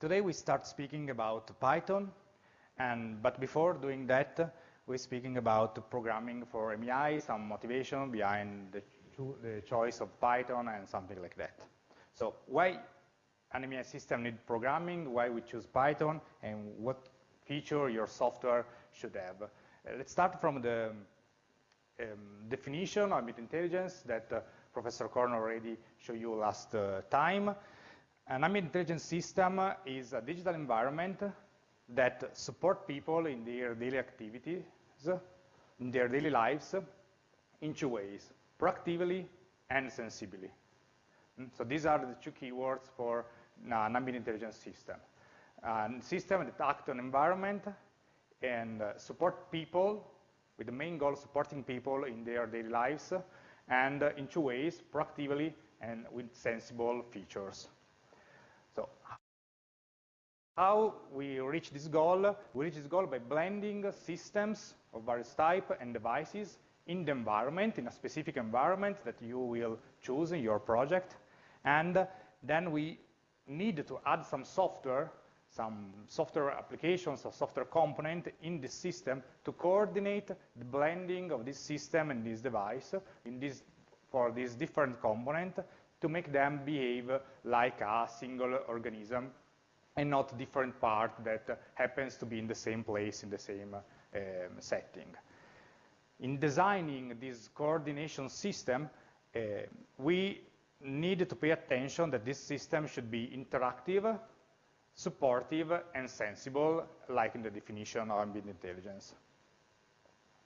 Today we start speaking about Python, and but before doing that, we're speaking about programming for AmI, some motivation behind the, cho the choice of Python and something like that. So why an AmI system need programming, why we choose Python, and what feature your software should have. Uh, let's start from the um, definition of ambient intelligence that uh, Professor Corno already showed you last uh, time. An ambient intelligence system is a digital environment that support people in their daily activities, in their daily lives, in two ways, proactively and sensibly. Mm, so these are the two keywords for an ambient intelligence system. A system that act on environment and uh, support people with the main goal of supporting people in their daily lives and uh, in two ways, proactively and with sensible features. How we reach this goal? We reach this goal by blending systems of various type and devices in the environment, in a specific environment that you will choose in your project. And then we need to add some software some software applications or software component in the system to coordinate the blending of this system and this device in this, for this different component to make them behave like a single organism and not different part that happens to be in the same place in the same um, setting. In designing this coordination system, uh, we need to pay attention that this system should be interactive supportive, and sensible, like in the definition of ambient intelligence.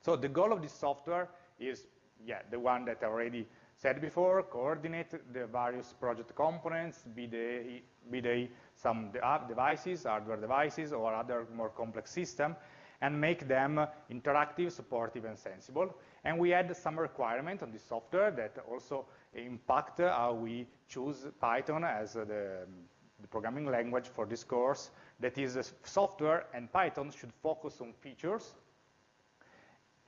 So the goal of this software is, yeah, the one that I already said before, coordinate the various project components, be they, be they some devices, hardware devices, or other more complex system, and make them interactive, supportive, and sensible. And we add some requirement on the software that also impact how we choose Python as the the programming language for this course, that is software and Python should focus on features.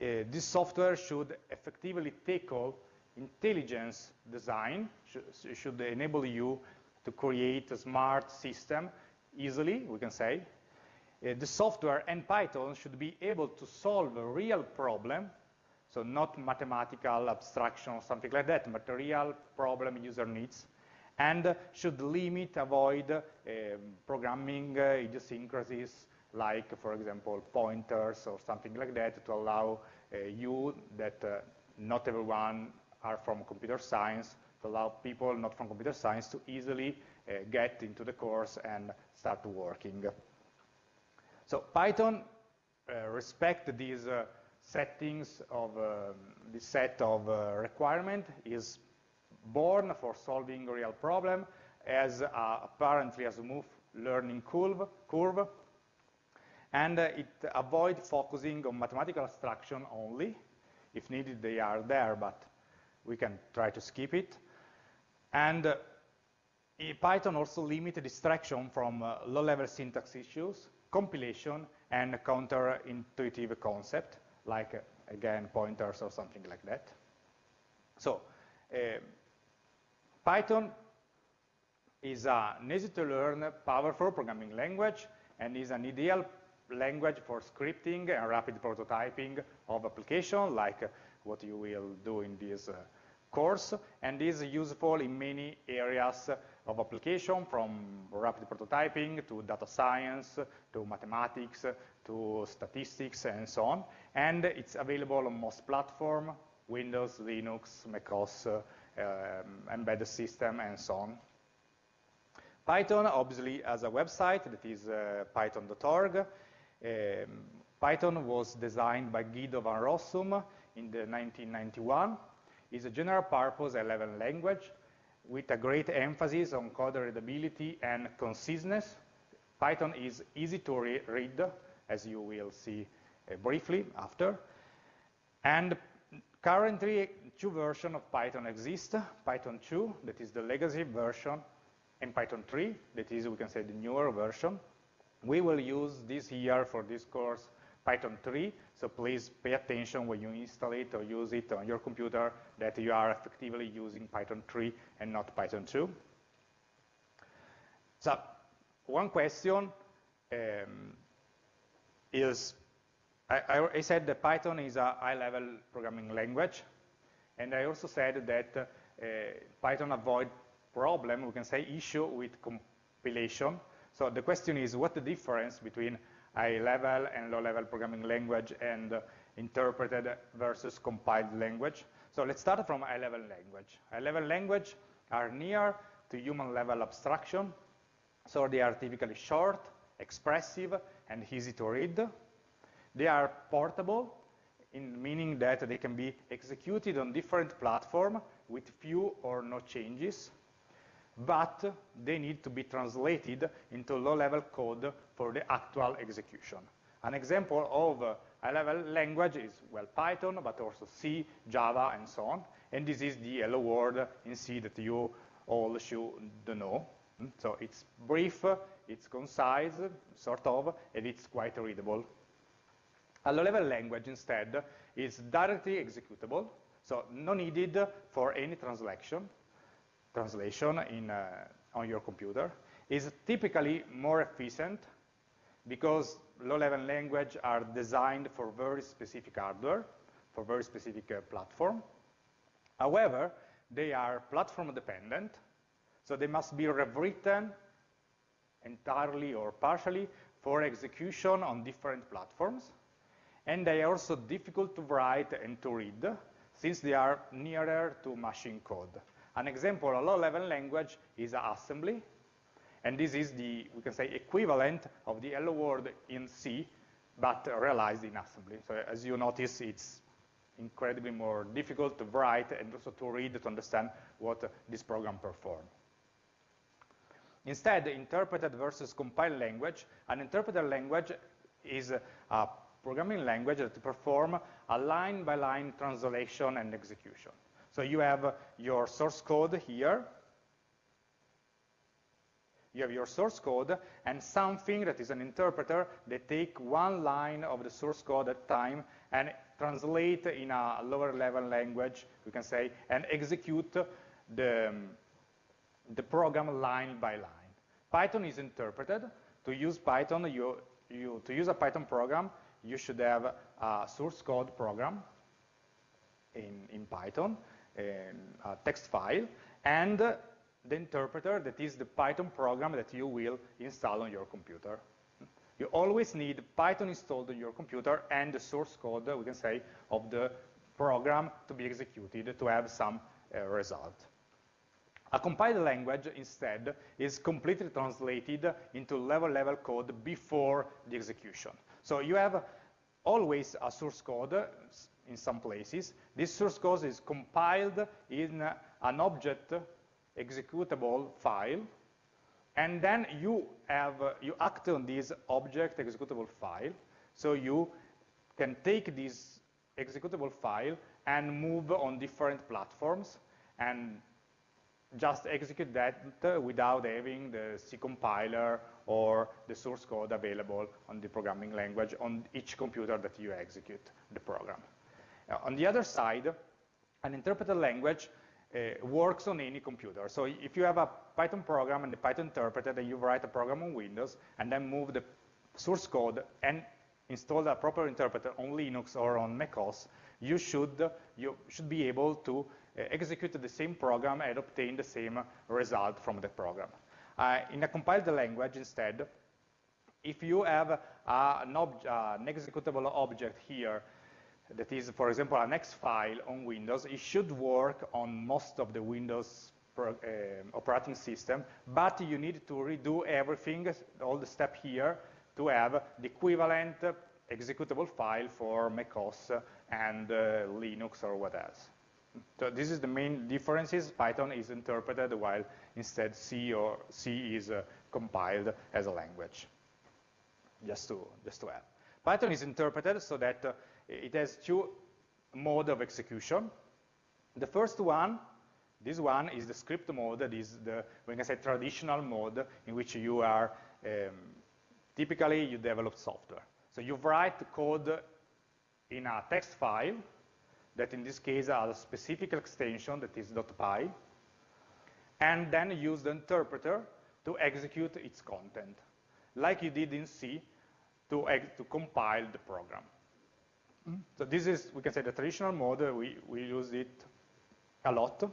Uh, this software should effectively tackle intelligence design, sh should enable you to create a smart system easily, we can say. Uh, the software and Python should be able to solve a real problem, so not mathematical abstraction or something like that, but a real problem user needs and should limit, avoid um, programming uh, idiosyncrasies like, for example, pointers or something like that to allow uh, you that uh, not everyone are from computer science, allow people not from computer science to easily uh, get into the course and start working. So Python uh, respect these uh, settings of um, this set of requirement is born for solving real problem as uh, apparently as a smooth learning curve, curve and uh, it avoid focusing on mathematical abstraction only. If needed, they are there, but we can try to skip it. And uh, Python also limits distraction from uh, low-level syntax issues, compilation, and counterintuitive concept, like, uh, again, pointers or something like that. So, uh, Python is an easy-to-learn, powerful programming language and is an ideal language for scripting and rapid prototyping of application like what you will do in this uh, course and is useful in many areas of application from rapid prototyping to data science to mathematics to statistics and so on and it's available on most platforms Windows, Linux, macOS, uh, embedded system, and so on. Python obviously has a website that is uh, python.org. Um, Python was designed by Guido van Rossum in the 1991. It's a general purpose 11 language with a great emphasis on code readability and conciseness. Python is easy to re read, as you will see uh, briefly after. And currently, two versions of Python exist, Python 2, that is the legacy version, and Python 3, that is, we can say, the newer version. We will use this year for this course Python 3, so please pay attention when you install it or use it on your computer that you are effectively using Python 3 and not Python 2. So one question um, is, I, I, said that Python is a high-level programming language, and I also said that uh, Python avoid problem, we can say issue with compilation. So the question is, what the difference between high-level and low-level programming language and interpreted versus compiled language? So let's start from high-level language. High-level language are near to human-level abstraction, so they are typically short, expressive, and easy to read. They are portable, in meaning that they can be executed on different platforms with few or no changes, but they need to be translated into low-level code for the actual execution. An example of a high-level language is, well, Python, but also C, Java, and so on. And this is the hello world in C that you all should know. Hmm? So it's brief, it's concise, sort of, and it's quite readable. A low-level language, instead, is directly executable, so no needed for any translation, translation in, uh, on your computer. Is typically more efficient because low-level language are designed for very specific hardware, for very specific uh, platform. However, they are platform dependent, so they must be rewritten entirely or partially for execution on different platforms. And they are also difficult to write and to read, since they are nearer to machine code. An example, a low-level language is assembly, and this is the, we can say, equivalent of the hello world in C, but realized in assembly. So as you notice, it's incredibly more difficult to write and also to read to understand what this program performs. Instead, interpreted versus compiled language, an interpreted language is a programming language that perform a line-by-line -line translation and execution. So you have your source code here, you have your source code and something that is an interpreter that take one line of the source code at time and translate in a lower level language, we can say, and execute the, the program line by line. Python is interpreted. To use Python, you, you, to use a Python program, you should have a source code program in, in Python, in a text file, and the interpreter that is the Python program that you will install on your computer. You always need Python installed on your computer and the source code, we can say, of the program to be executed to have some uh, result. A compiled language, instead, is completely translated into level-level code before the execution. So you have always a source code in some places. This source code is compiled in an object executable file, and then you have you act on this object executable file. So you can take this executable file and move on different platforms and just execute that without having the C compiler or the source code available on the programming language on each computer that you execute the program. on the other side, an interpreted language uh, works on any computer. So if you have a Python program and the Python interpreter, then you write a program on Windows and then move the source code and install a proper interpreter on Linux or on macOS, you should, you should be able to uh, execute the same program and obtain the same result from the program. Uh, in a compiled language, instead, if you have uh, an, uh, an executable object here that is, for example, an X file on Windows, it should work on most of the Windows pro, uh, operating system, but you need to redo everything, all the step here, to have the equivalent executable file for macOS and uh, Linux or what else. So this is the main differences. Python is interpreted while instead C or C is uh, compiled as a language. Just to, just to add. Python is interpreted so that uh, it has two modes of execution. The first one, this one is the script mode, that is the, we can say, traditional mode in which you are, um, typically you develop software. So you write code in a text file that in this case has a specific extension that is .py, and then use the interpreter to execute its content, like you did in C to, to compile the program. So this is, we can say, the traditional mode. We, we use it a lot.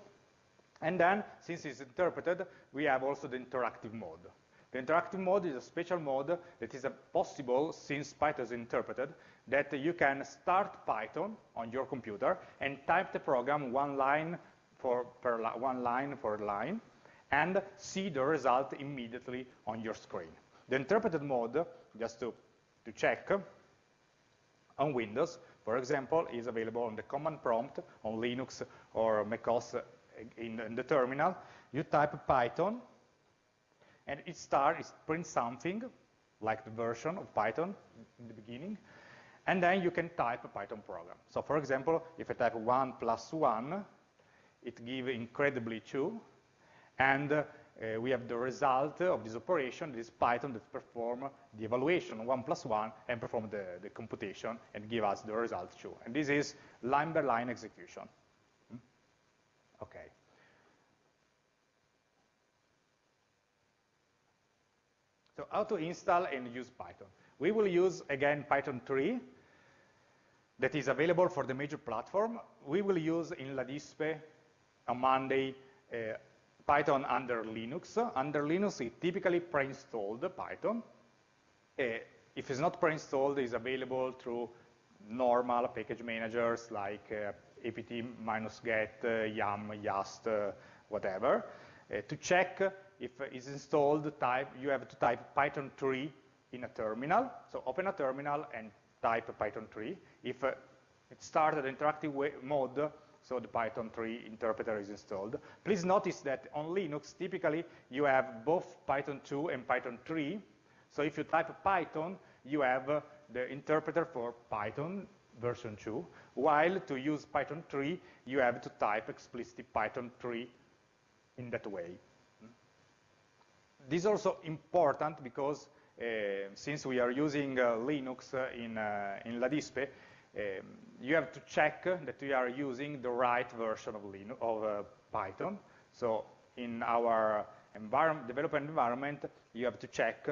And then, since it's interpreted, we have also the interactive mode. The interactive mode is a special mode that is possible, since Python is interpreted, that you can start Python on your computer and type the program one line for per one line for line, and see the result immediately on your screen. The interpreted mode, just to, to check, on Windows, for example, is available on the command prompt on Linux or macOS in, in the terminal. You type Python, and it starts, it prints something, like the version of Python in the beginning, and then you can type a Python program. So for example, if I type 1 plus 1, it gives incredibly 2, and uh, uh, we have the result of this operation, this Python that perform the evaluation 1 plus 1 and perform the, the computation and give us the result 2. And this is line by line execution. Hmm? Okay. So how to install and use Python? We will use, again, Python 3 that is available for the major platform. We will use in LADISPE on Monday uh, Python under Linux. Under Linux, it typically pre-installed Python. Uh, if it's not pre-installed, it's available through normal package managers like uh, apt-get, uh, yum, yast, uh, whatever. To check if it's installed, type, you have to type Python 3 in a terminal. So open a terminal and type Python 3. If it started interactive mode, so the Python 3 interpreter is installed. Please notice that on Linux, typically, you have both Python 2 and Python 3. So if you type Python, you have uh, the interpreter for Python version 2, while to use Python 3, you have to type explicitly Python 3 in that way. This is also important because uh, since we are using uh, Linux uh, in, uh, in LADISPE, um, you have to check that we are using the right version of, Linux, of uh, Python. So in our environment, development environment, you have to check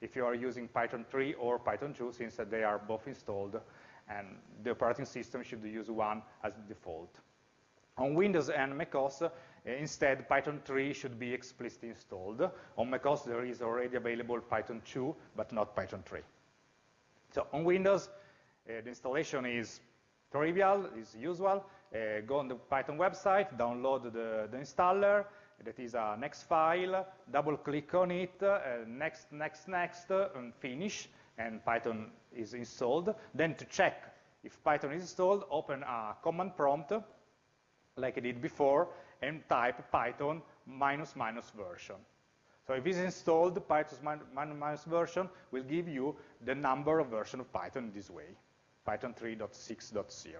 if you are using Python 3 or Python 2, since they are both installed, and the operating system should use one as default. On Windows and macOS, uh, instead, Python 3 should be explicitly installed. On macOS, there is already available Python 2, but not Python 3. So on Windows, the installation is trivial, is usual. Uh, go on the Python website, download the, the installer, that is a next file, double click on it, uh, next, next, next, uh, and finish, and Python is installed. Then to check if Python is installed, open a command prompt, like I did before, and type Python minus minus version. So if it's installed, Python minus minus version will give you the number of version of Python this way. Python 3.6.0.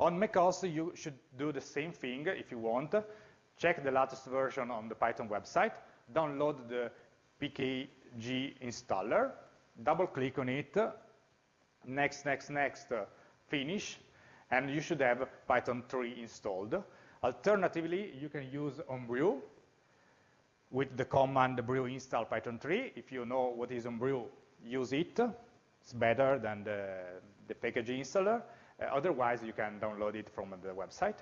On macOS, you should do the same thing if you want. Check the latest version on the Python website, download the pkg installer, double click on it, next, next, next, uh, finish, and you should have Python 3 installed. Alternatively, you can use Homebrew with the command brew install Python 3. If you know what is Homebrew, use it. It's better than the, the package installer. Uh, otherwise, you can download it from the website.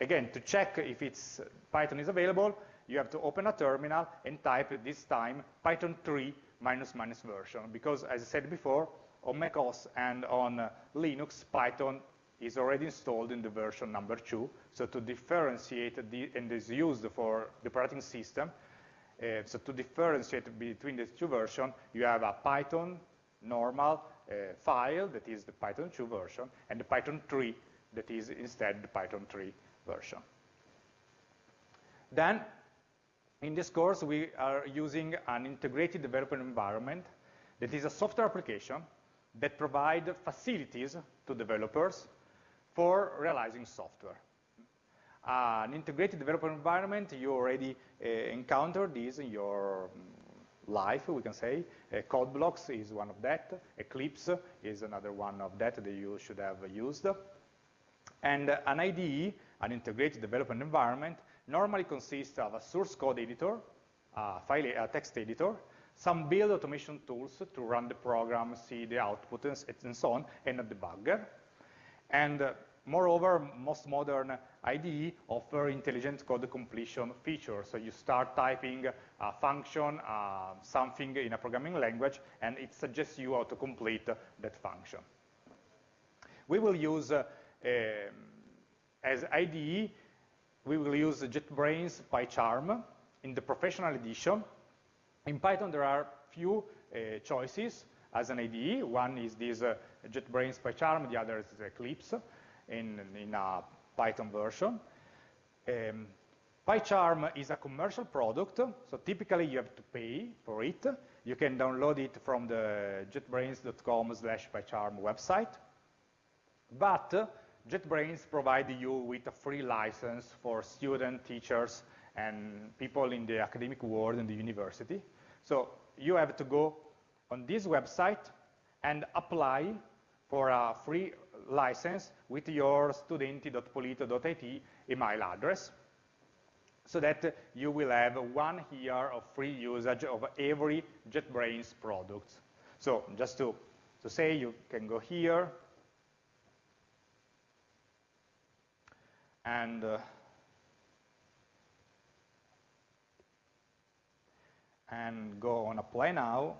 Again, to check if it's Python is available, you have to open a terminal and type this time Python 3 minus minus version, because as I said before, on macOS and on uh, Linux, Python is already installed in the version number 2. So to differentiate, the, and is used for the operating system, uh, so to differentiate between the two versions, you have a Python normal uh, file that is the Python 2 version, and the Python 3 that is instead the Python 3 version. Then, in this course, we are using an integrated development environment that is a software application that provide facilities to developers for realizing software. Uh, an integrated development environment, you already uh, encountered this in your life, we can say. Code blocks is one of that. Eclipse is another one of that that you should have used. And an IDE, an integrated development environment, normally consists of a source code editor, a, file, a text editor, some build automation tools to run the program, see the output, and so on, and a debugger. And moreover, most modern IDE offer intelligent code completion features. So you start typing a function, uh, something in a programming language, and it suggests you how to complete that function. We will use, uh, um, as IDE, we will use JetBrains PyCharm in the professional edition. In Python, there are few uh, choices as an IDE. One is this uh, JetBrains PyCharm, the other is Eclipse in, in a Python version. Um, PyCharm is a commercial product, so typically you have to pay for it. You can download it from the jetbrains.com slash PyCharm website. But uh, JetBrains provide you with a free license for students, teachers, and people in the academic world in the university. So you have to go on this website and apply for a free license with your studenti.polito.it email address so that you will have one year of free usage of every JetBrains product. So just to, to say, you can go here, and uh, and go on apply now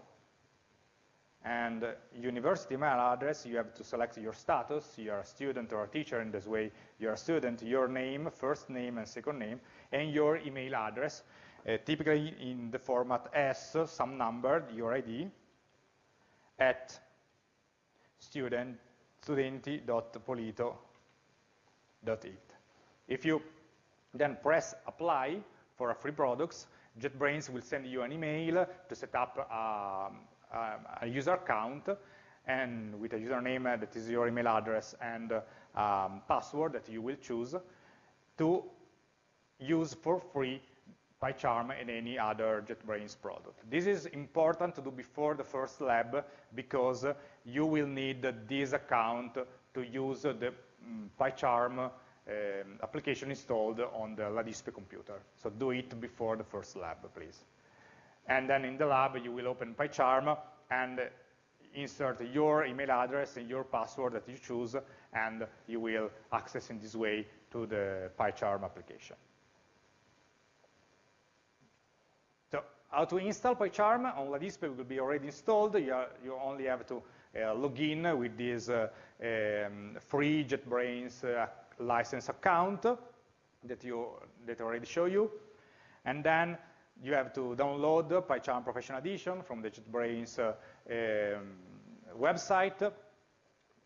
and uh, university email address you have to select your status. You're a student or a teacher in this way. You're a student your name first name and second name and your email address. Uh, typically in the format s some number your id at student studenti.polito.it if you then press apply for a free products, JetBrains will send you an email to set up um, a user account and with a username that is your email address and um, password that you will choose to use for free PyCharm and any other JetBrains product. This is important to do before the first lab because you will need this account to use the um, PyCharm um, application installed on the LADISPE computer. So do it before the first lab, please. And then in the lab, you will open PyCharm and insert your email address and your password that you choose, and you will access in this way to the PyCharm application. So how to install PyCharm on LADISPE will be already installed. You, are, you only have to uh, log in with this uh, um, free JetBrains uh, license account that you that I already show you. And then you have to download PyCharm Professional Edition from the JetBrains uh, um, website.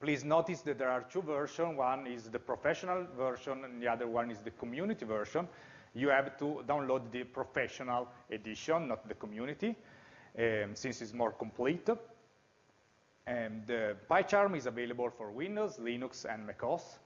Please notice that there are two versions. One is the professional version, and the other one is the community version. You have to download the professional edition, not the community, um, since it's more complete. And the PyCharm is available for Windows, Linux, and macOS.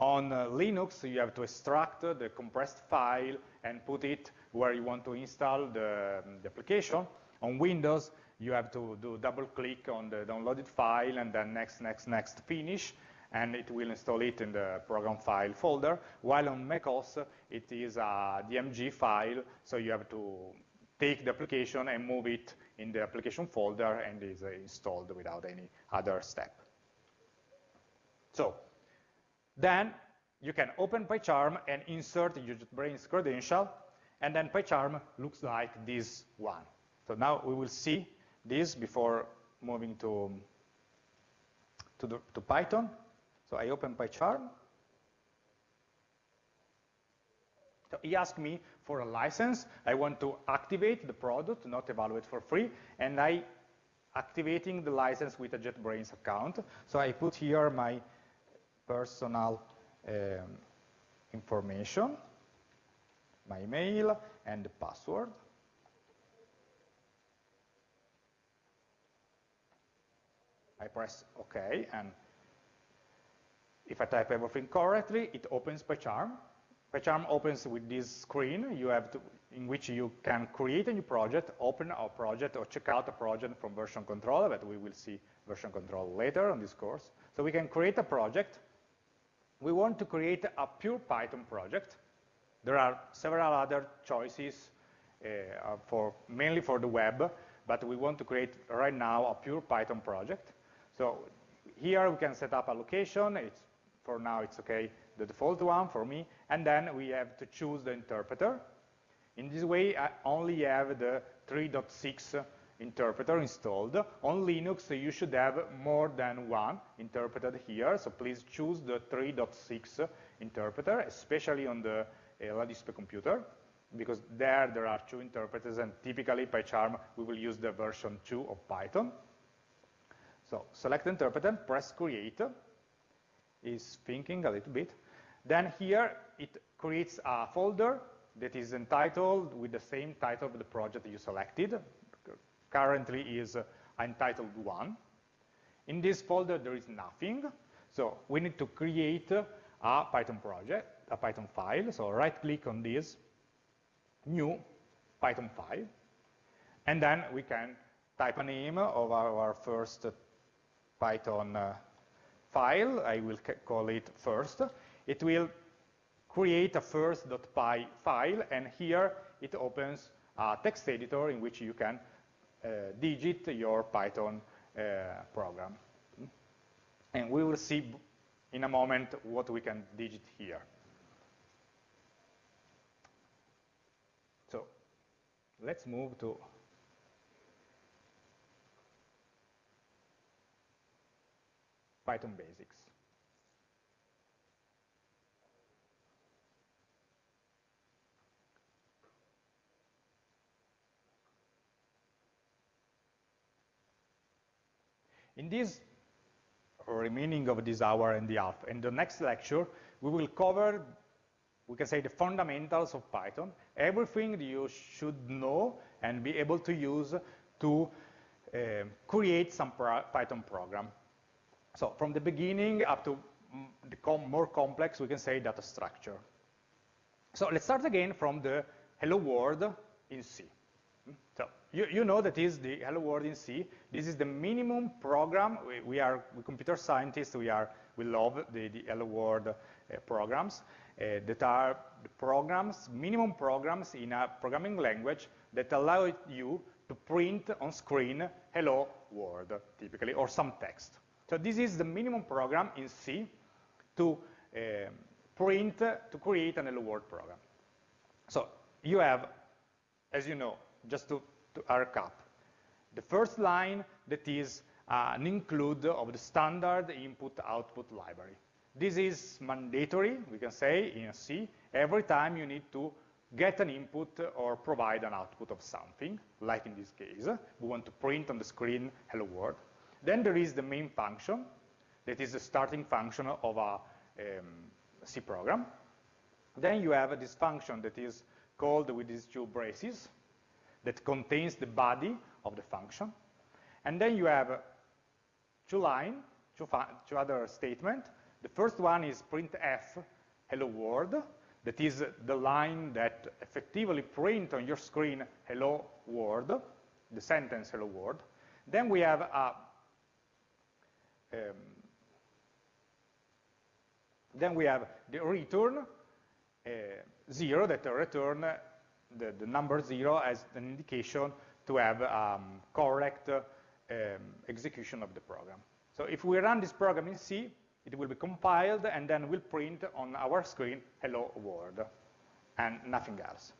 On uh, Linux, you have to extract the compressed file and put it where you want to install the, the application. On Windows, you have to do double click on the downloaded file and then next, next, next, finish, and it will install it in the program file folder, while on macOS, it is a DMG file, so you have to take the application and move it in the application folder and is uh, installed without any other step. So then you can open PyCharm and insert your JetBrains credential, and then PyCharm looks like this one. So now we will see this before moving to, to, the, to Python. So I open PyCharm. So he asked me for a license. I want to activate the product, not evaluate for free, and I activating the license with a JetBrains account. So I put here my personal um, information, my email, and password. I press OK, and if I type everything correctly, it opens PyCharm. PyCharm opens with this screen you have to, in which you can create a new project, open a project, or check out a project from version control, but we will see version control later on this course. So we can create a project, we want to create a pure Python project. There are several other choices uh, for mainly for the web, but we want to create right now a pure Python project. So here we can set up a location. It's, for now, it's okay, the default one for me. And then we have to choose the interpreter. In this way, I only have the 3.6 interpreter installed. On Linux, you should have more than one interpreted here, so please choose the 3.6 interpreter, especially on the uh, LADISPE computer, because there there are two interpreters, and typically PyCharm, we will use the version 2 of Python. So select interpreter, press create, is thinking a little bit. Then here, it creates a folder that is entitled with the same title of the project you selected currently is uh, entitled 1. In this folder, there is nothing. So we need to create a Python project, a Python file. So right-click on this, new Python file. And then we can type a name of our, first Python uh, file. I will call it first. It will create a first.py file, and here it opens a text editor in which you can uh, digit your Python uh, program. And we will see in a moment what we can digit here. So let's move to Python basics. In this remaining of this hour and the half, in the next lecture, we will cover, we can say, the fundamentals of Python, everything you should know and be able to use to uh, create some pro Python program. So from the beginning up to the com more complex, we can say data structure. So let's start again from the hello world in C. So you, you know that is the hello world in C. This is the minimum program. We, we are we computer scientists. We are we love the, the hello world uh, programs uh, that are the programs, minimum programs in a programming language that allow you to print on screen hello world, typically, or some text. So this is the minimum program in C to uh, print, to create an hello world program. So you have, as you know, just to, to recap. The first line that is uh, an include of the standard input-output library. This is mandatory, we can say, in C. Every time you need to get an input or provide an output of something, like in this case. We want to print on the screen hello world. Then there is the main function, that is the starting function of a um, C program. Then you have this function that is called with these two braces, that contains the body of the function. And then you have two lines, two, two other statements. The first one is printf, hello world. That is the line that effectively print on your screen hello world, the sentence hello world. Then we have a um, then we have the return uh, zero that return the, the number zero as an indication to have um, correct uh, um, execution of the program. So if we run this program in C, it will be compiled and then will print on our screen hello world and nothing else.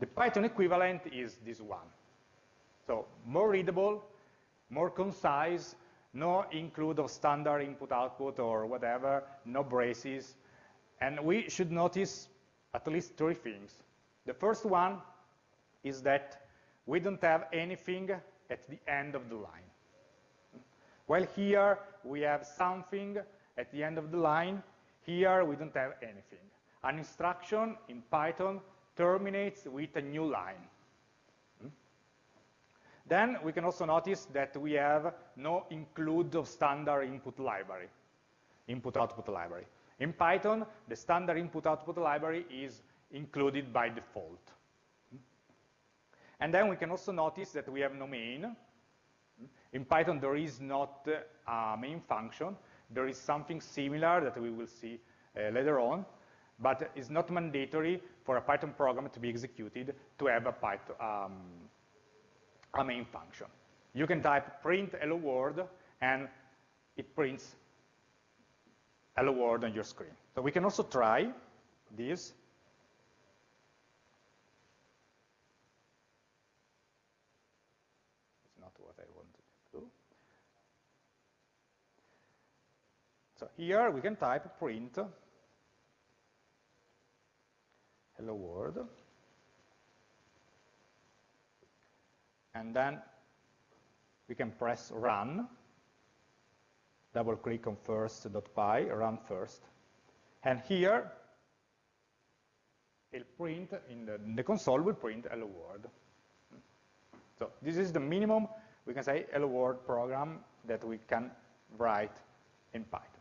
The Python equivalent is this one. So more readable, more concise, no include of standard input output or whatever, no braces. And we should notice at least three things. The first one is that we don't have anything at the end of the line. While here we have something at the end of the line, here we don't have anything. An instruction in Python terminates with a new line. Hmm? Then we can also notice that we have no include of standard input library, input-output library. In Python, the standard input-output library is included by default. And then we can also notice that we have no main. In Python, there is not a main function. There is something similar that we will see uh, later on, but it's not mandatory for a Python program to be executed to have a, Python, um, a main function. You can type print hello world and it prints hello world on your screen. So we can also try this. It's not what I wanted to do. So here we can type print hello world. And then we can press run, double click on first.py, run first. And here, it'll print, in the, in the console will print hello world. So this is the minimum, we can say, hello world program that we can write in Python.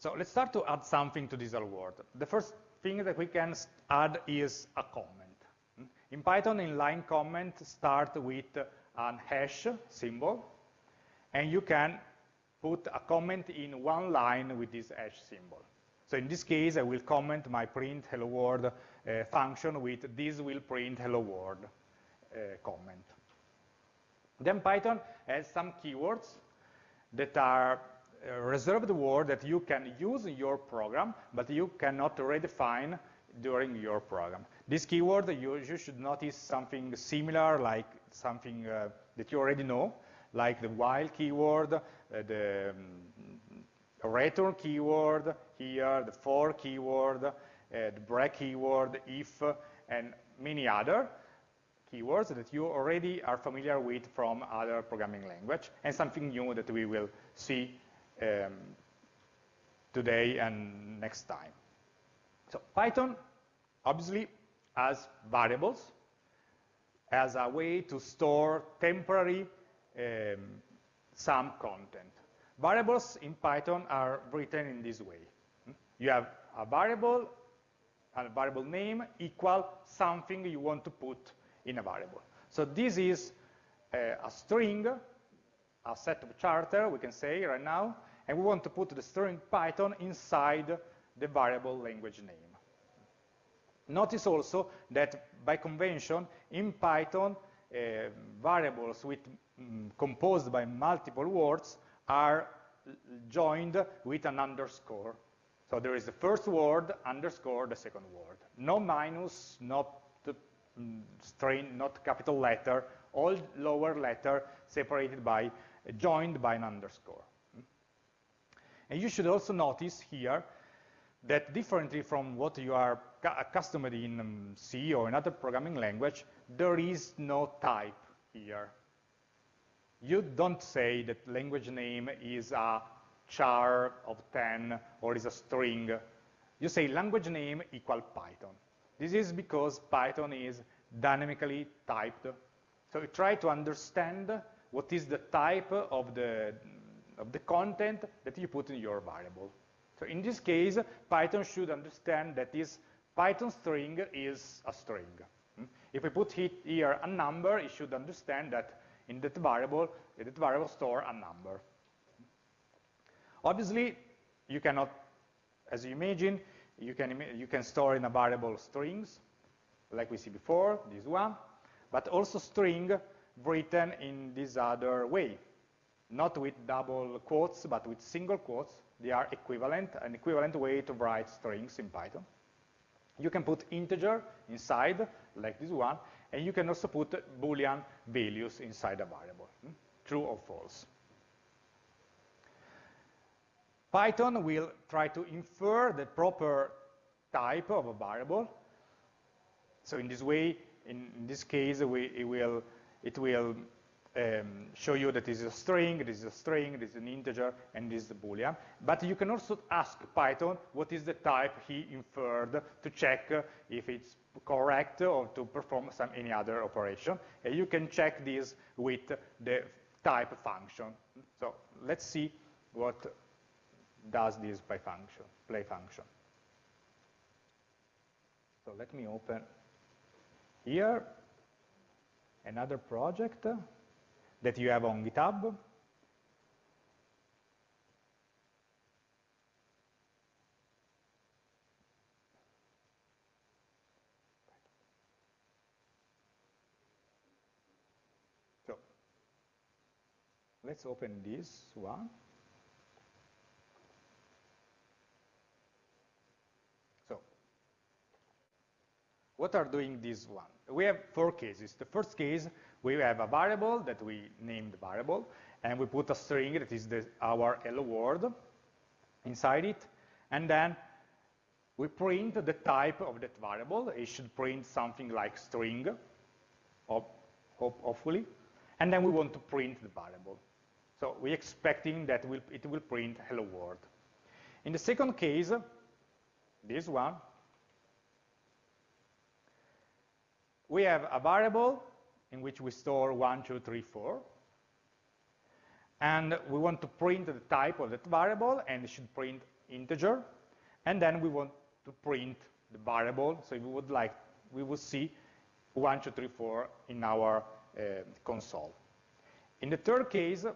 So let's start to add something to this world. The first thing that we can add is a comment. In Python, inline comment start with an hash symbol, and you can put a comment in one line with this hash symbol. So in this case, I will comment my print hello world uh, function with this will print hello world uh, comment. Then Python has some keywords that are reserved word that you can use in your program, but you cannot redefine during your program. This keyword, you, you should notice something similar, like something uh, that you already know, like the while keyword, uh, the um, return keyword here, the for keyword, uh, the break keyword, if, and many other keywords that you already are familiar with from other programming language, and something new that we will see um, today and next time. So Python obviously has variables as a way to store temporary um, some content. Variables in Python are written in this way. You have a variable, and a variable name equal something you want to put in a variable. So this is a, a string, a set of character, we can say right now, and we want to put the string Python inside the variable language name. Notice also that by convention, in Python, uh, variables with, um, composed by multiple words are joined with an underscore. So there is the first word underscore the second word. No minus, not um, string, not capital letter, all lower letter separated by, uh, joined by an underscore. And you should also notice here that differently from what you are accustomed in um, C or another programming language, there is no type here. You don't say that language name is a char of 10 or is a string. You say language name equal Python. This is because Python is dynamically typed. So you try to understand what is the type of the of the content that you put in your variable. So in this case, Python should understand that this Python string is a string. Hmm? If we put here a number, it should understand that in that variable, that variable store a number. Obviously, you cannot, as you imagine, you can, you can store in a variable strings, like we see before, this one, but also string written in this other way not with double quotes, but with single quotes. They are equivalent, an equivalent way to write strings in Python. You can put integer inside, like this one, and you can also put Boolean values inside a variable, hmm? true or false. Python will try to infer the proper type of a variable. So in this way, in, this case, we, it will, it will um, show you that this is a string, this is a string, this is an integer, and this is a boolean. But you can also ask Python what is the type he inferred to check if it's correct or to perform some any other operation. And you can check this with the type function. So let's see what does this by function, play function. So let me open here another project that you have on GitHub. So let's open this one. What are doing this one? We have four cases. The first case we have a variable that we named variable, and we put a string that is the, our hello world inside it, and then we print the type of that variable. It should print something like string, hopefully, and then we want to print the variable. So we're expecting that it will print hello world. In the second case, this one, we have a variable in which we store 1, 2, 3, 4, and we want to print the type of that variable, and it should print integer, and then we want to print the variable, so we would like, we will see 1, 2, 3, 4 in our uh, console. In the third case,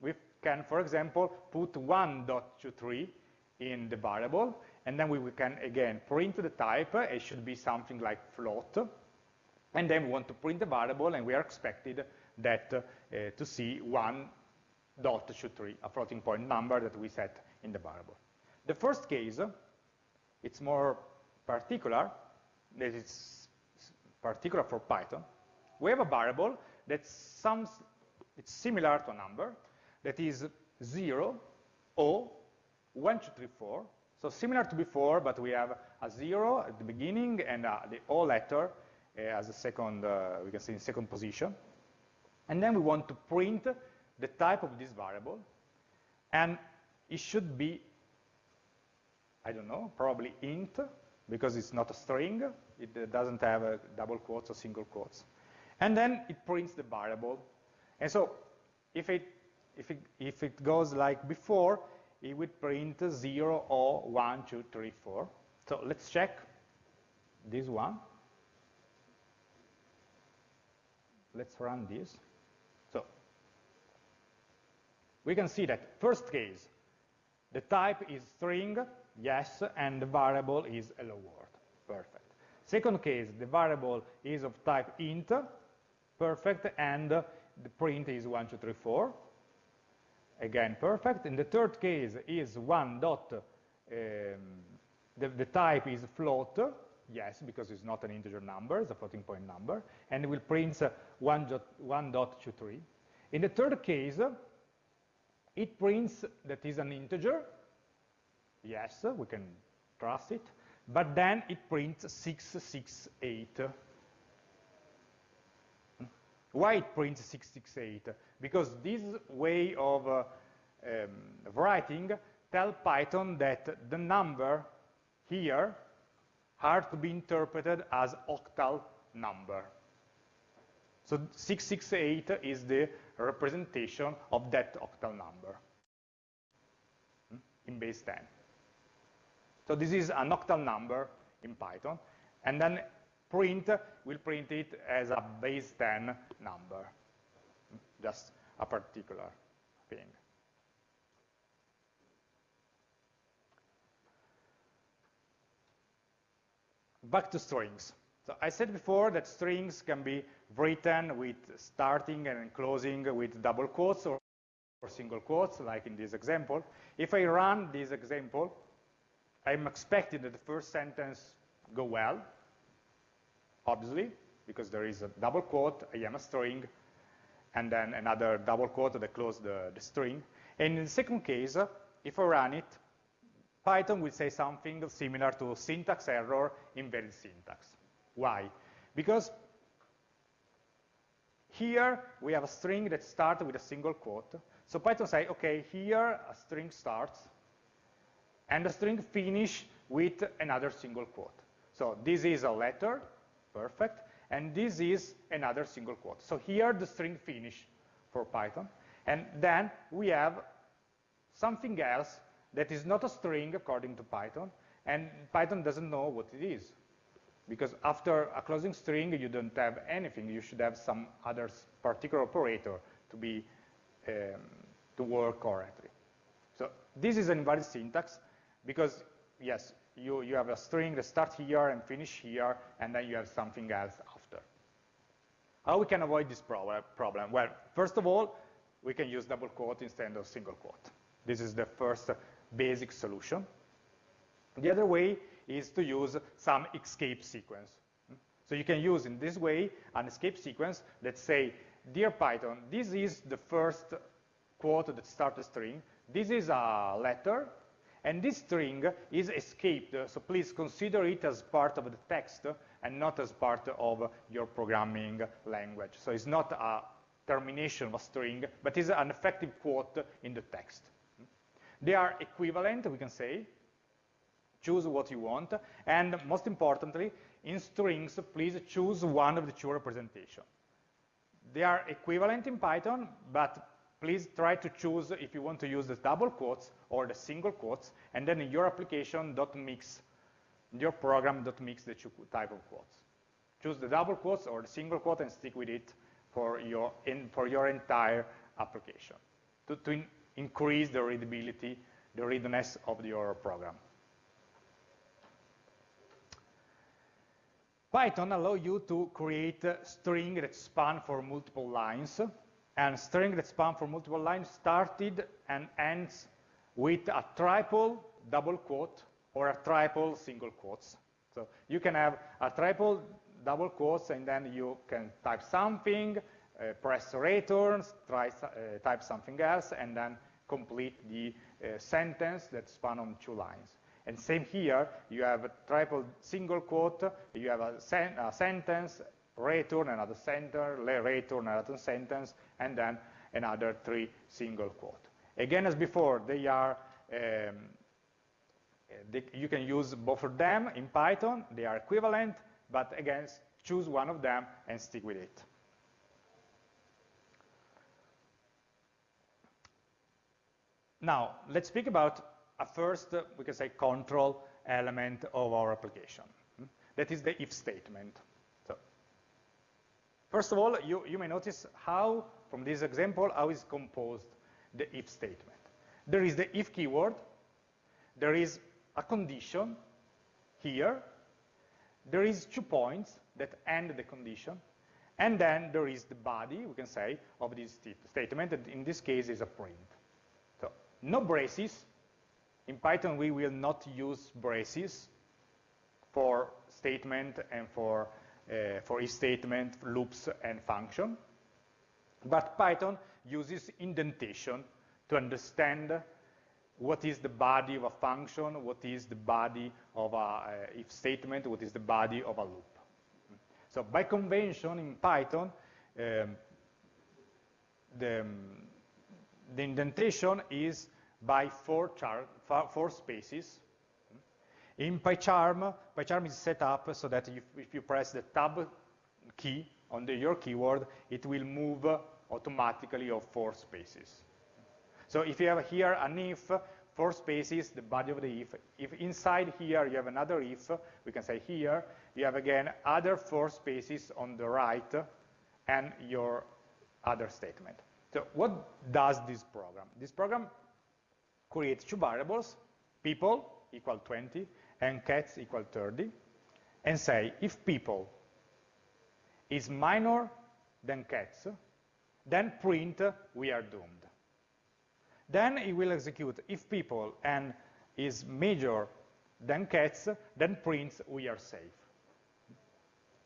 we can, for example, put 1.23 in the variable, and then we can, again, print the type. It should be something like float. And then we want to print the variable, and we are expected that uh, to see 1.23, a floating point number that we set in the variable. The first case, it's more particular, that it's particular for Python. We have a variable that sums, it's similar to a number, that is 0, O, 1, 2, 3, 4. So similar to before, but we have a 0 at the beginning and uh, the O letter Uh, as a second, uh, we can say in second position. And then we want to print the type of this variable, and it should be I don't know, probably int, because it's not a string. It uh, doesn't have a double quotes or single quotes. And then it prints the variable. And so if it, if it, if it goes like before, it would print 0 or 1, 2, 3, 4. So let's check this one. Let's run this. So we can see that first case, the type is string, yes, and the variable is hello world. Perfect. Second case, the variable is of type int, perfect, and the print is 1, 2, 3, 4. Again, perfect. In the third case is 1 dot, um, the, the type is float, yes, because it's not an integer number, it's a floating point number, and it will print 1 dot, 1 dot 2, 3. In the third case, it prints that is an integer, Yes, we can trust it. But then it prints 668. Why it prints 668? Because this way of uh, um, writing tell Python that the number here are to be interpreted as octal number. So 668 is the representation of that octal number hmm, in base 10. So this is an octal number in Python, and then print will print it as a base 10 number, just a particular thing. Back to strings. So I said before that strings can be written with starting and closing with double quotes or, or single quotes, like in this example. If I run this example, I'm expecting that the first sentence go well, obviously, because there is a double quote, I am a string, and then another double quote that close the, the string. And in the second case, if I run it, Python will say something similar to syntax error invalid syntax. Why? Because here we have a string that starts with a single quote. So Python say, okay, here a string starts, and the string finish with another single quote. So this is a letter, perfect, and this is another single quote. So here the string finish for Python, and then we have something else that is not a string according to Python, and Python doesn't know what it is. Because after a closing string, you don't have anything. You should have some other particular operator to be um, to work correctly. So this is an invalid syntax, because yes, you, you have a string that starts here and finish here, and then you have something else after. How we can avoid this problem? Well, first of all, we can use double quote instead of single quote. This is the first basic solution. The other way is to use some escape sequence. So you can use in this way an escape sequence that say, dear Python, this is the first quote that starts a string. This is a letter, and this string is escaped, so please consider it as part of the text and not as part of your programming language. So it's not a termination of a string, but is an effective quote in the text. They are equivalent, we can say. Choose what you want. And most importantly, in strings, please choose one of the two representations. They are equivalent in Python, but please try to choose if you want to use the double quotes or the single quotes, and then in your application, don't mix, your program, don't mix the two type of quotes. Choose the double quotes or the single quote and stick with it for your, in, for your entire application to, to increase the readability, the readiness of your program. Python allows you to create a string that span for multiple lines, and string that span for multiple lines started and ends with a triple double quote or a triple single quotes. So you can have a triple double quotes and then you can type something, uh, press return, try, uh, type something else, and then complete the uh, sentence that span on two lines. And same here, you have a triple single quote, you have a, sen a sentence, return another sentence, return another sentence, and then another three single quote. Again, as before, they are um, they, you can use both of them in Python. They are equivalent, but again, choose one of them and stick with it. Now, let's speak about a first, we can say, control element of our application. That is the if statement. So, first of all, you, you may notice how, from this example, how is composed the if statement. There is the if keyword, there is a condition here, there is two points that end the condition, and then there is the body, we can say, of this statement, that in this case is a print. No braces, in Python, we will not use braces for statement and for, uh, for if statement, loops, and function. But Python uses indentation to understand what is the body of a function, what is the body of a uh, if statement, what is the body of a loop. So by convention in Python, um, the, um, the indentation is by four, four spaces. In PyCharm, PyCharm is set up so that if, if you press the tab key on the, your keyword, it will move automatically of four spaces. So if you have here an if, four spaces, the body of the if. If inside here you have another if, we can say here, you have again other four spaces on the right and your other statement. So what does this program? This program create two variables, people equal 20 and cats equal 30, and say if people is minor than cats, then print we are doomed. Then it will execute if people and is major than cats, then prints we are safe.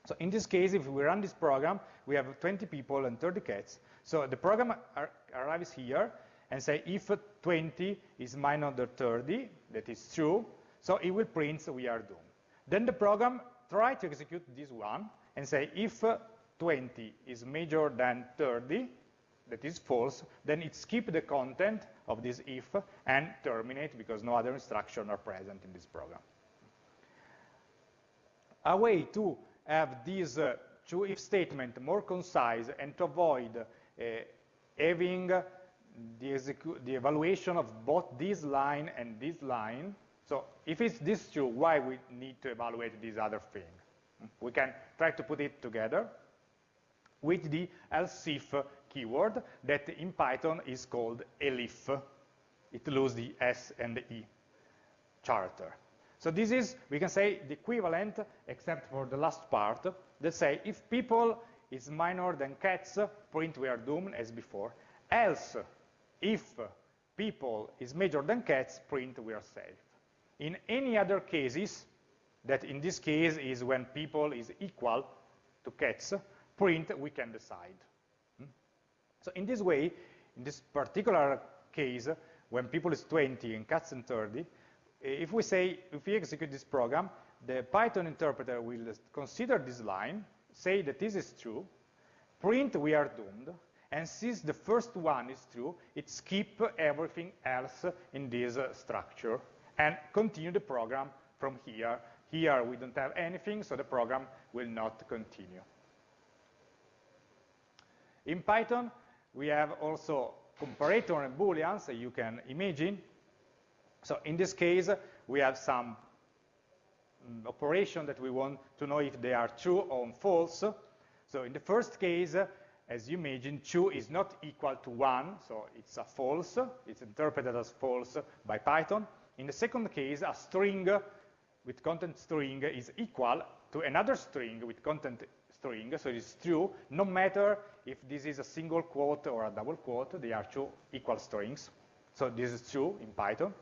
So in this case, if we run this program, we have 20 people and 30 cats. So the program ar arrives here, and say if 20 is minus the 30, that is true, so it will print so we are doomed. Then the program try to execute this one and say if 20 is major than 30, that is false, then it skip the content of this if and terminate because no other instruction are present in this program. A way to have this uh, two if statement more concise and to avoid uh, having the, the evaluation of both this line and this line. So if it's this two, why we need to evaluate this other thing? We can try to put it together with the else if keyword that in Python is called elif. It loses the S and the E character. So this is, we can say, the equivalent, except for the last part, that say if people is minor than cats, print we are doomed as before, else, if people is major than cats, print we are safe. In any other cases, that in this case is when people is equal to cats, print we can decide. Hmm? So in this way, in this particular case, when people is 20 and cats and 30, if we say, if we execute this program, the Python interpreter will consider this line, say that this is true, print we are doomed, and since the first one is true, it skip everything else in this uh, structure and continue the program from here. Here we don't have anything, so the program will not continue. In Python, we have also comparator and booleans, you can imagine. So in this case, we have some um, operation that we want to know if they are true or false. So in the first case, as you imagine, 2 is not equal to 1, so it's a false. It's interpreted as false by Python. In the second case, a string with content string is equal to another string with content string, so it is true, no matter if this is a single quote or a double quote, they are two equal strings. So this is true in Python.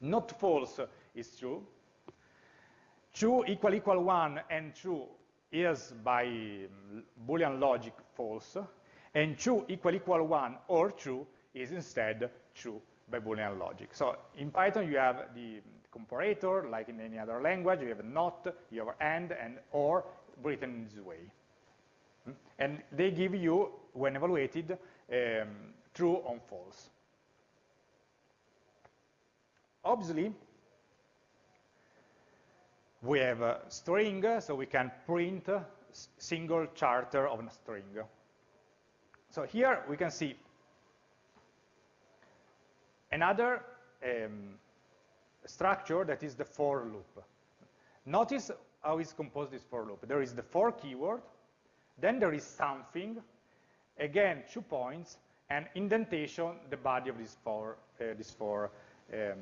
Not false is true. True equal equal 1 and true is by Boolean logic false, and true equal equal 1 or true is instead true by Boolean logic. So in Python you have the comparator, like in any other language, you have not, you have and, and or written this way. Hmm? And they give you, when evaluated, um, true or false. Obviously, we have a string, so we can print a single character of a string. So here we can see another um, structure that is the for loop. Notice how is composed this for loop. There is the for keyword, then there is something, again two points, and indentation, the body of this for, uh, this for um,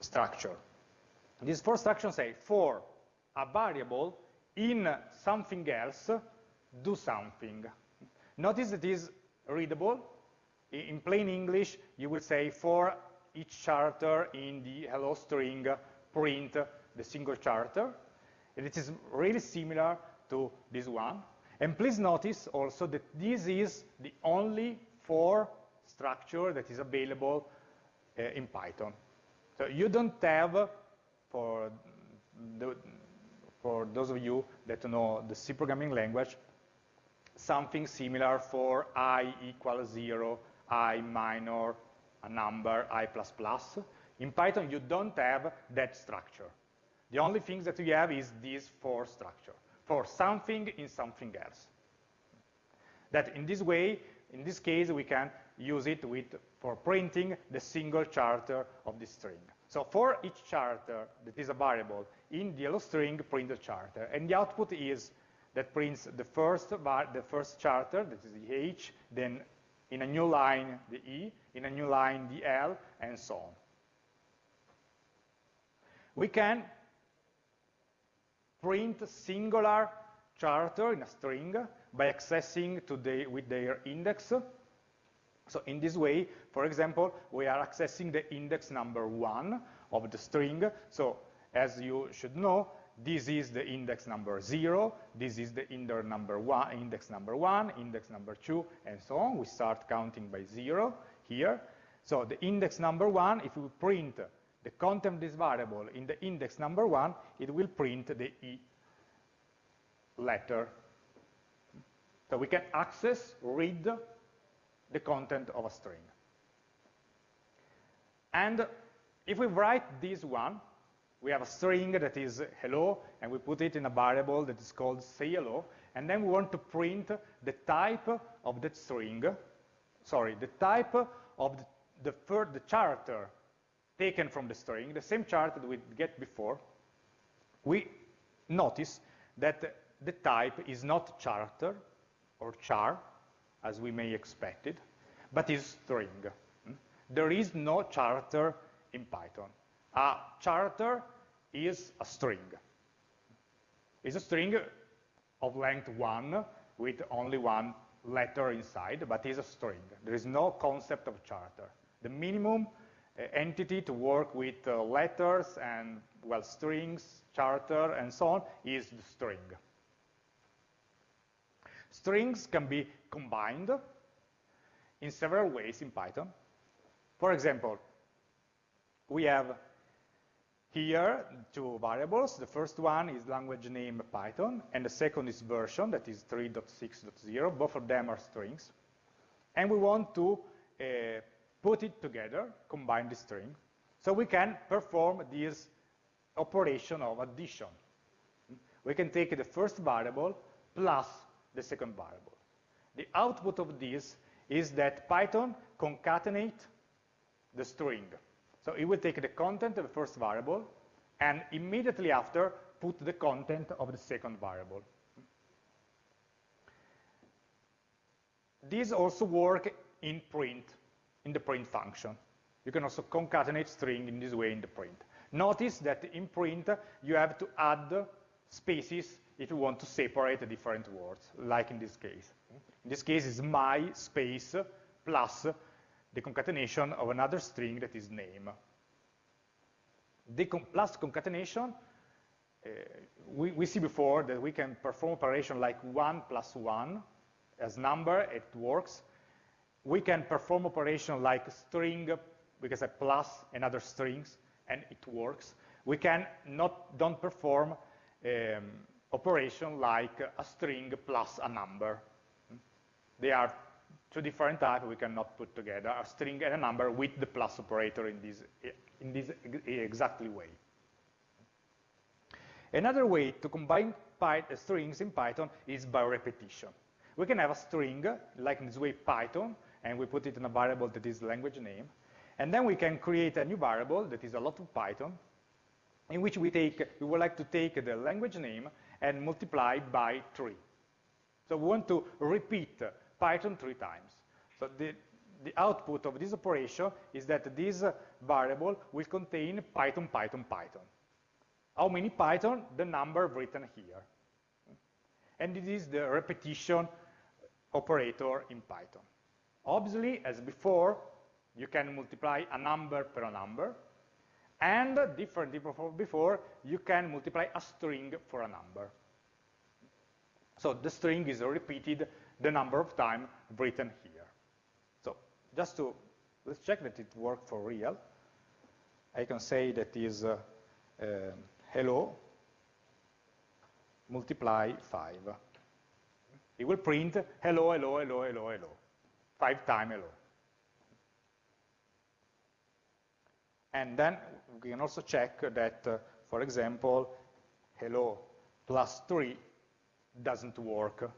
structure. This for structure say for a variable in something else, do something. Notice it is readable. In plain English, you will say for each character in the hello string, print the single character. And it is really similar to this one. And please notice also that this is the only for structure that is available uh, in Python. So you don't have for, the, for those of you that know the C programming language, something similar for i equals 0, i minor, a number, i++. Plus In Python, you don't have that structure. The only thing that you have is this for structure, for something in something else. That in this way, in this case, we can use it with, for printing the single character of the string. So for each character that is a variable in the hello string, print the character. And the output is that prints the first, the first character, that is the H, then in a new line the E, in a new line the L, and so on. We can print singular character in a string by accessing to the, with their index so in this way, for example, we are accessing the index number one of the string. So as you should know, this is the index number zero, this is the index number one, index number one, index number two, and so on. We start counting by zero here. So the index number one, if we print the content of this variable in the index number one, it will print the E letter. So we can access, read, the content of a string. And if we write this one, we have a string that is hello, and we put it in a variable that is called say hello, and then we want to print the type of that string, sorry, the type of the, the, the character taken from the string, the same character that we get before, we notice that the type is not character or char, as we may expect it, but is string. Hmm? There is no character in Python. A character is a string. It's a string of length 1 with only one letter inside, but is a string. There is no concept of charter. The minimum uh, entity to work with uh, letters and, well, strings, charter, and so on is the string. Strings can be combined in several ways in Python. For example, we have here two variables. The first one is language name Python, and the second is version, that is 3.6.0. Both of them are strings. And we want to uh, put it together, combine the string, so we can perform this operation of addition. We can take the first variable plus the second variable. The output of this is that Python concatenate the string. So it will take the content of the first variable and immediately after put the content of the second variable. These also work in print, in the print function. You can also concatenate string in this way in the print. Notice that in print you have to add spaces if you want to separate different words, like in this case. In this case, it's my space plus the concatenation of another string that is name. The plus concatenation, uh, we, we, see before that we can perform operation like 1 plus 1 as number, it works. We can perform operation like string, because I plus another strings, and it works. We can not don't perform um, operation like a string plus a number. They are two different types we cannot put together, a string and a number with the plus operator in this, in this exactly way. Another way to combine uh, strings in Python is by repetition. We can have a string, like in this way Python, and we put it in a variable that is language name, and then we can create a new variable that is a lot of Python, in which we take, we would like to take the language name and multiply by 3. So we want to repeat Python three times. So the, the output of this operation is that this variable will contain Python, Python, Python. How many Python? The number written here. And it is the repetition operator in Python. Obviously, as before, you can multiply a number per a number, and differently from before, you can multiply a string for a number. So the string is repeated the number of times written here. So just to, let's check that it worked for real. I can say that is uh, uh, hello multiply 5. It will print hello, hello, hello, hello, hello. Five times hello. And then we can also check that, uh, for example, hello plus 3 doesn't work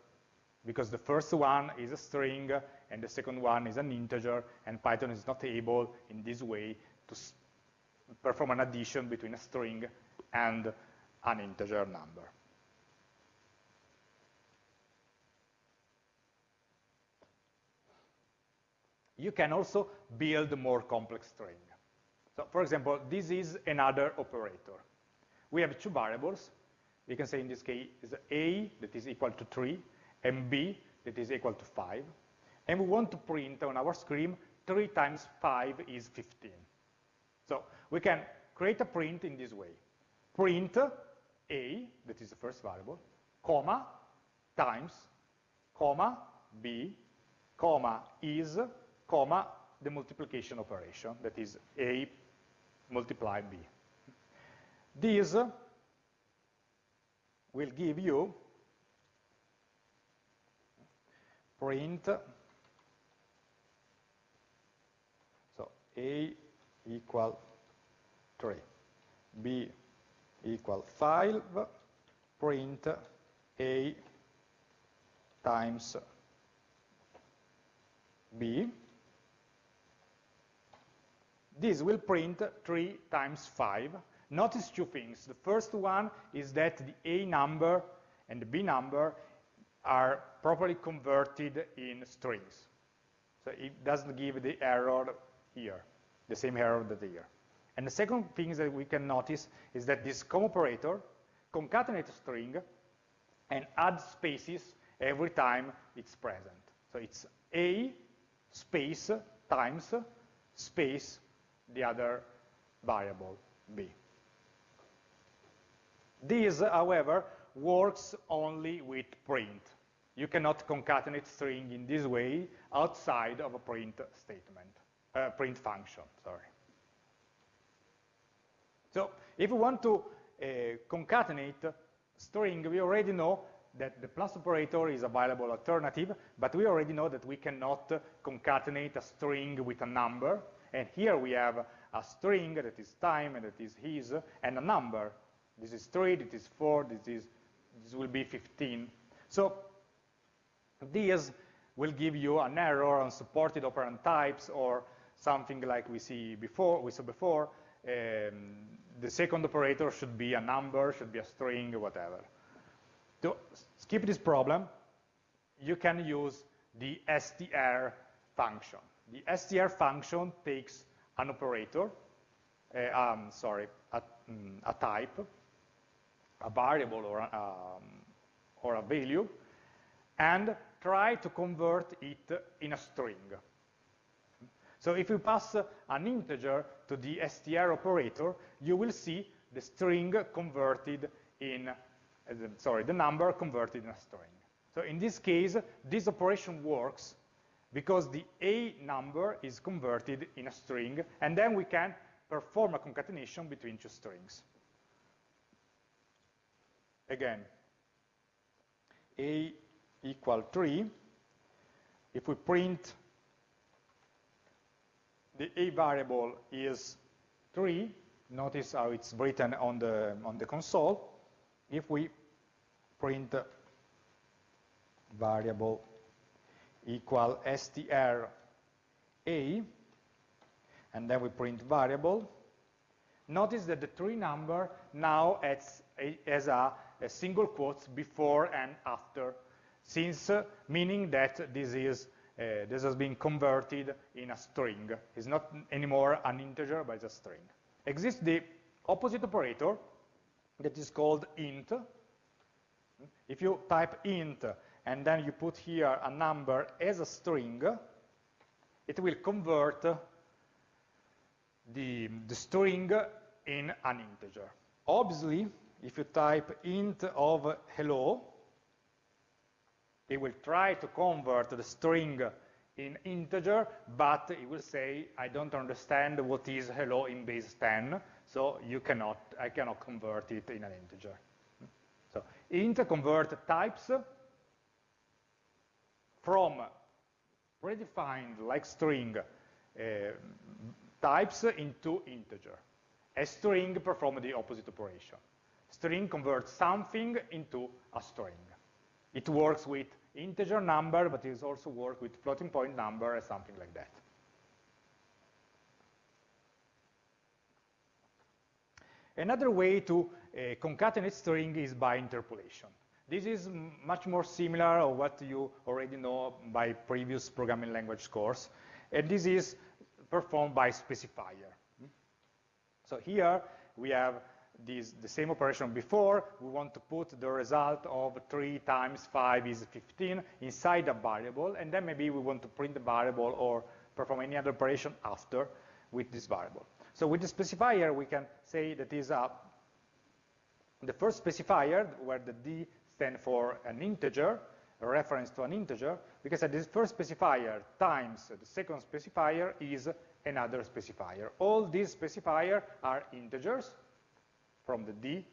because the first one is a string and the second one is an integer and Python is not able in this way to perform an addition between a string and an integer number. You can also build more complex string. So for example, this is another operator. We have two variables. We can say in this case is a that is equal to 3 and b that is equal to 5. And we want to print on our screen 3 times 5 is 15. So we can create a print in this way. Print a, that is the first variable, comma, times, comma, b, comma, is, comma, the multiplication operation, that is a multiply b. This will give you print so a equal 3 b equal 5 print a times b this will print 3 times 5. Notice two things. The first one is that the A number and the B number are properly converted in strings. So it doesn't give the error here, the same error that here. And the second thing that we can notice is that this com operator concatenates string and adds spaces every time it's present. So it's A space times space the other variable B. This, however, works only with print. You cannot concatenate string in this way outside of a print statement, uh, print function, sorry. So if we want to uh, concatenate string, we already know that the plus operator is a viable alternative, but we already know that we cannot concatenate a string with a number, and here we have a string that is time and that is his, and a number. This is 3, this is 4, this, is, this will be 15. So this will give you an error unsupported operand types or something like we see before, we saw before. Um, the second operator should be a number, should be a string, whatever. To skip this problem, you can use the str function. The str function takes an operator, uh, um, sorry, a, um, a, type, a variable or a, um, or a value, and try to convert it in a string. So if you pass an integer to the str operator, you will see the string converted in, uh, sorry, the number converted in a string. So in this case, this operation works because the A number is converted in a string, and then we can perform a concatenation between two strings. Again, A equal 3, if we print the A variable is 3, notice how it's written on the, on the console. If we print variable equal str a, and then we print variable, notice that the tree number now has a, has a, a single quotes before and after, since uh, meaning that this is uh, this has been converted in a string. It's not anymore an integer, but it's a string. Exists the opposite operator that is called int. If you type int and then you put here a number as a string, it will convert the, the string in an integer. Obviously, if you type int of hello, it will try to convert the string in integer, but it will say, I don't understand what is hello in base 10, so you cannot, I cannot convert it in an integer. So int convert types from predefined like string uh, types into integer. A string performs the opposite operation. String converts something into a string. It works with integer number, but it also works with floating point number or something like that. Another way to uh, concatenate string is by interpolation. This is much more similar to what you already know by previous programming language course, and this is performed by specifier. So here we have this, the same operation before, we want to put the result of 3 times 5 is 15 inside a variable, and then maybe we want to print the variable or perform any other operation after with this variable. So with the specifier, we can say that is a, the first specifier, where the D stands for an integer, a reference to an integer, because this first specifier times the second specifier is another specifier. All these specifiers are integers, from the D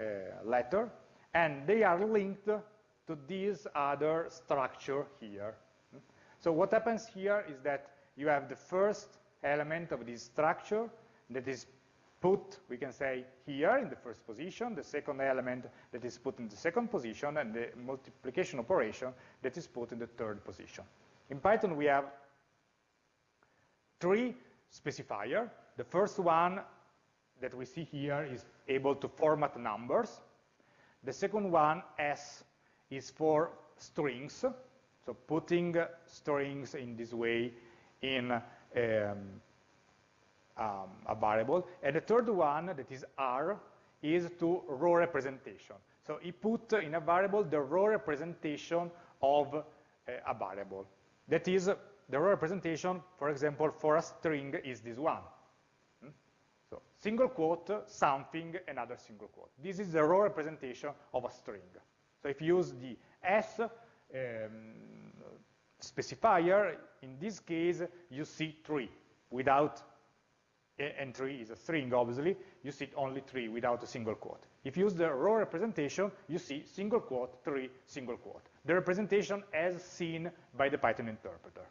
uh, letter, and they are linked to this other structure here. So what happens here is that you have the first element of this structure that is put, we can say, here in the first position, the second element that is put in the second position, and the multiplication operation that is put in the third position. In Python, we have three specifiers. The first one that we see here is able to format numbers. The second one, S, is for strings, so putting strings in this way in um, um, a variable. And the third one, that is R, is to row representation. So he put in a variable the row representation of uh, a variable. That is, the row representation, for example, for a string is this one. Hmm? So single quote, something, another single quote. This is the row representation of a string. So if you use the S um, specifier, in this case, you see three without, and three is a string, obviously, you see only three without a single quote. If you use the row representation, you see single quote, three, single quote. The representation as seen by the Python interpreter.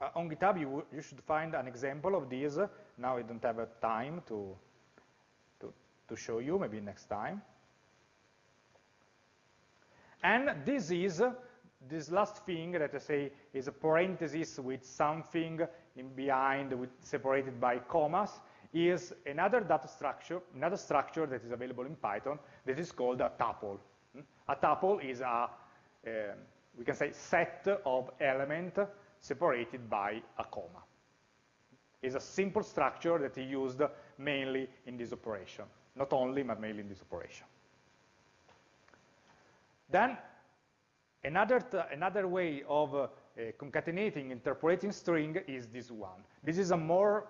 Uh, on GitHub, you, you, should find an example of this. Now I don't have a time to, to, to show you, maybe next time. And this is, this last thing that I say is a parenthesis with something in behind, with, separated by commas, is another data structure, another structure that is available in Python that is called a tuple. Hmm? A tuple is a, uh, we can say, set of elements separated by a comma. It's a simple structure that is used mainly in this operation. Not only, but mainly in this operation. Then, another, another way of uh, concatenating, interpolating string is this one. This is a more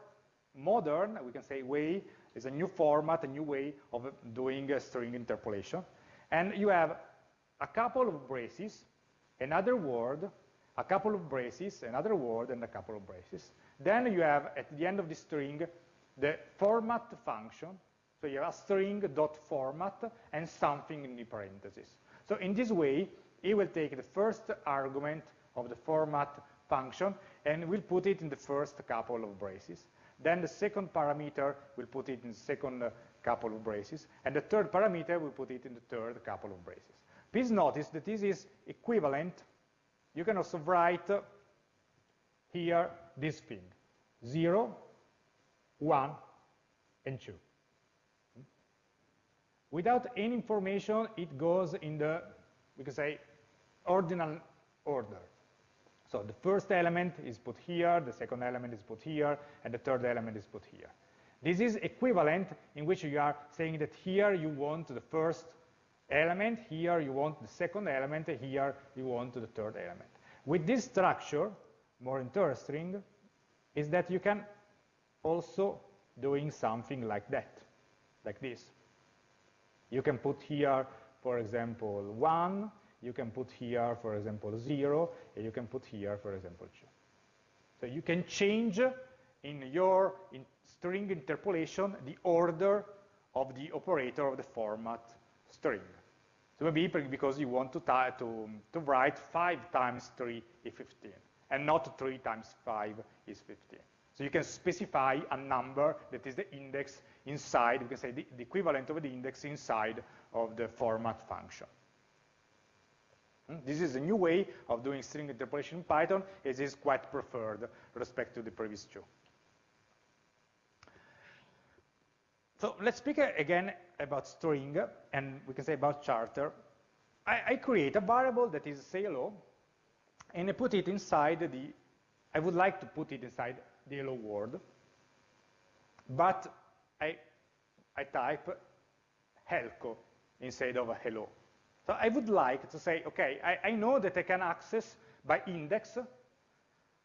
modern, we can say, way, is a new format, a new way of doing a string interpolation. And you have a couple of braces, another word, a couple of braces, another word, and a couple of braces. Then you have, at the end of the string, the format function. So you have a string dot format and something in the parentheses. So in this way, it will take the first argument of the format function and will put it in the first couple of braces. Then the second parameter will put it in the second uh, couple of braces, and the third parameter will put it in the third couple of braces. Please notice that this is equivalent you can also write uh, here this thing, 0, 1, and 2. Hmm? Without any information, it goes in the, we can say, ordinal order. So the first element is put here, the second element is put here, and the third element is put here. This is equivalent in which you are saying that here you want the first element, here you want the second element, here you want the third element. With this structure, more interesting, is that you can also doing something like that, like this. You can put here, for example, 1, you can put here, for example, 0, and you can put here, for example, 2. So you can change in your in string interpolation the order of the operator of the format string. So maybe because you want to, to, to write 5 times 3 is 15, and not 3 times 5 is 15. So you can specify a number that is the index inside, we can say the, the equivalent of the index inside of the format function. Hmm? This is a new way of doing string interpolation in Python. It is quite preferred respect to the previous two. So let's speak again about string, and we can say about charter. I, I create a variable that is say hello, and I put it inside the, I would like to put it inside the hello world, but I, I type helco instead of hello. So I would like to say, okay, I, I know that I can access by index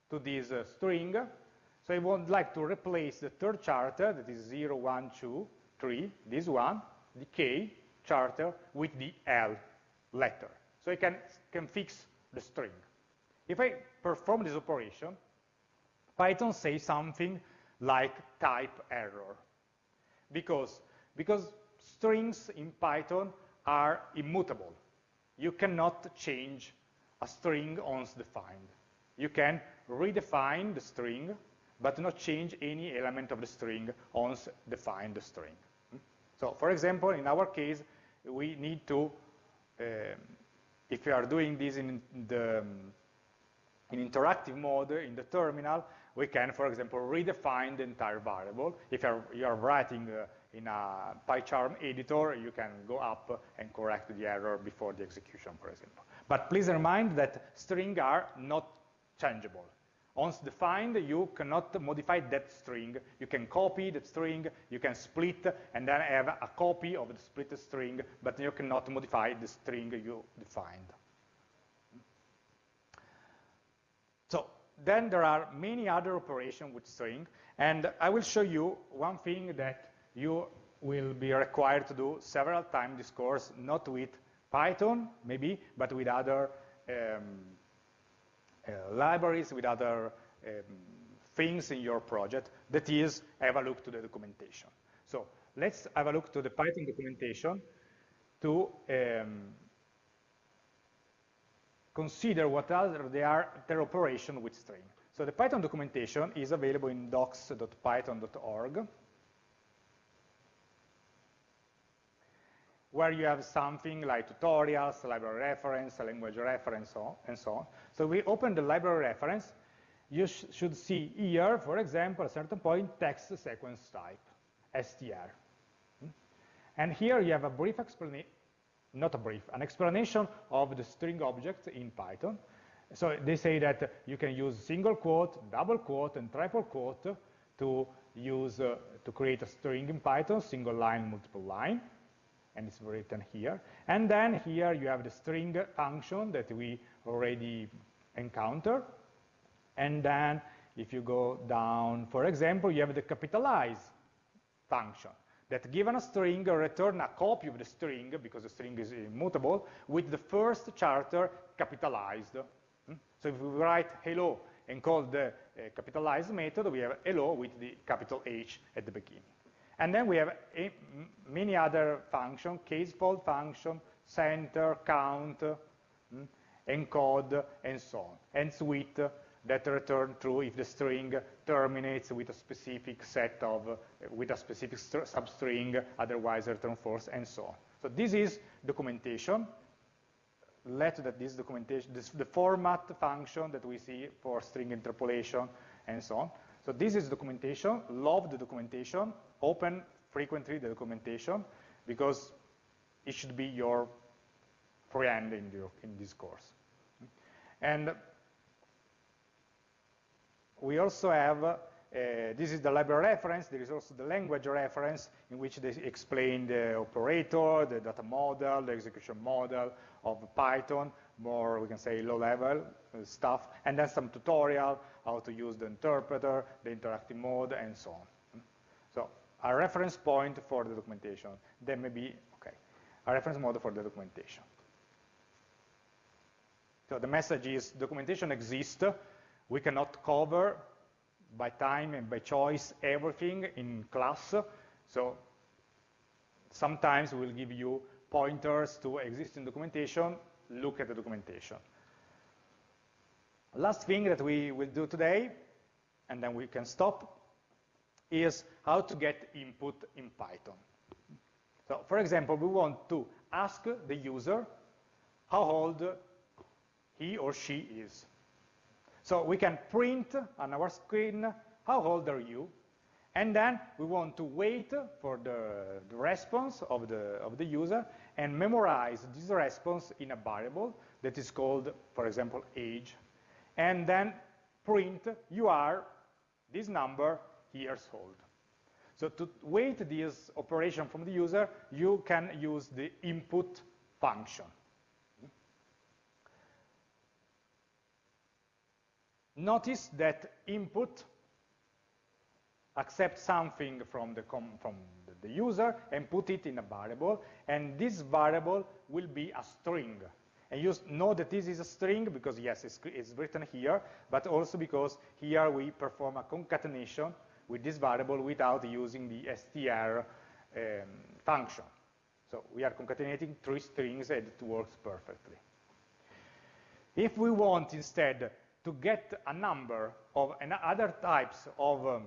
to this uh, string, so I would like to replace the third charter, that is 0, 1, 2, 3, this one, the K charter, with the L letter. So I can, can fix the string. If I perform this operation, Python says something like type error. Because, because strings in Python are immutable. You cannot change a string once defined. You can redefine the string but not change any element of the string once defined the string. So for example, in our case, we need to, um, if we are doing this in the um, in interactive mode in the terminal, we can, for example, redefine the entire variable. If you're, you're writing uh, in a PyCharm editor, you can go up and correct the error before the execution, for example. But please remind that strings are not changeable. Once defined, you cannot modify that string. You can copy that string, you can split, and then have a copy of the split string, but you cannot modify the string you defined. So then there are many other operations with string, and I will show you one thing that you will be required to do several times this course, not with Python, maybe, but with other um, uh, libraries, with other um, things in your project, that is, have a look to the documentation. So let's have a look to the Python documentation to um, consider what other they are their operation with string. So the Python documentation is available in docs.python.org, where you have something like tutorials, library reference, language reference, and so on. So we open the library reference, you sh should see here, for example, at a certain point, text sequence type, str. Hmm? And here you have a brief explanation, not a brief, an explanation of the string object in Python, so they say that you can use single quote, double quote, and triple quote to use uh, to create a string in Python, single line, multiple line, and it's written here. And then here you have the string function that we already encountered. And then if you go down, for example, you have the capitalize function that given a string, return a copy of the string, because the string is immutable, with the first character capitalized. Hmm? So if we write hello and call the uh, capitalize method, we have hello with the capital H at the beginning. And then we have a, many other functions, case fold function, center, count, hmm, encode, and so on, endswith that return true if the string terminates with a specific set of, with a specific substring, otherwise return false, and so on. So this is documentation let that this documentation, this, the format function that we see for string interpolation and so on. So this is documentation, love the documentation, open frequently the documentation, because it should be your friend in, the, in this course. And we also have uh, this is the library reference. There is also the language reference in which they explain the operator, the data model, the execution model of Python, more, we can say, low-level uh, stuff, and then some tutorial, how to use the interpreter, the interactive mode, and so on. So a reference point for the documentation. Then maybe, okay, a reference model for the documentation. So the message is documentation exists. We cannot cover by time and by choice everything in class. So sometimes we'll give you pointers to existing documentation, look at the documentation. Last thing that we will do today, and then we can stop, is how to get input in Python. So for example, we want to ask the user how old he or she is. So we can print on our screen, how old are you? And then we want to wait for the, the, response of the, of the user and memorize this response in a variable that is called, for example, age. And then print, you are this number years old. So to wait this operation from the user, you can use the input function. Notice that input accepts something from the, from the user and put it in a variable, and this variable will be a string. And you know that this is a string because, yes, it's, it's written here, but also because here we perform a concatenation with this variable without using the str um, function. So we are concatenating three strings and it works perfectly. If we want instead to get a number of other types of um,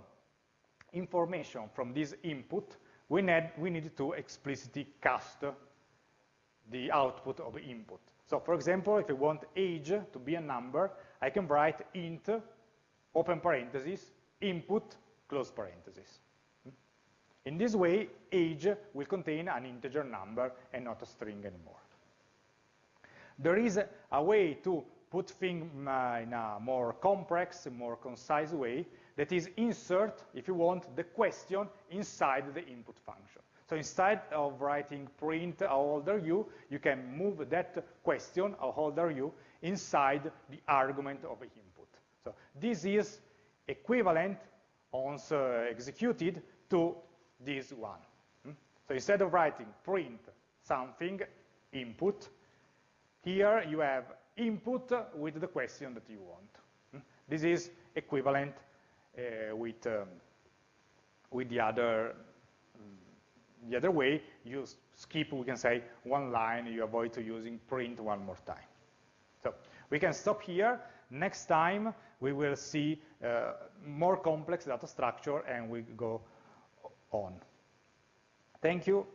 information from this input, we need, we need to explicitly cast the output of the input. So for example, if I want age to be a number, I can write int, open parenthesis, input, close parenthesis. In this way, age will contain an integer number and not a string anymore. There is a way to put things uh, in a more complex, more concise way, that is insert, if you want, the question inside the input function. So instead of writing print how old are you, you can move that question, how old are you, inside the argument of input. So this is equivalent once uh, executed to this one. Hmm? So instead of writing print something, input, here you have input with the question that you want. Hmm? This is equivalent uh, with, um, with the other the other way, you skip, we can say, one line, you avoid to using print one more time. So we can stop here. Next time, we will see uh, more complex data structure and we go on. Thank you.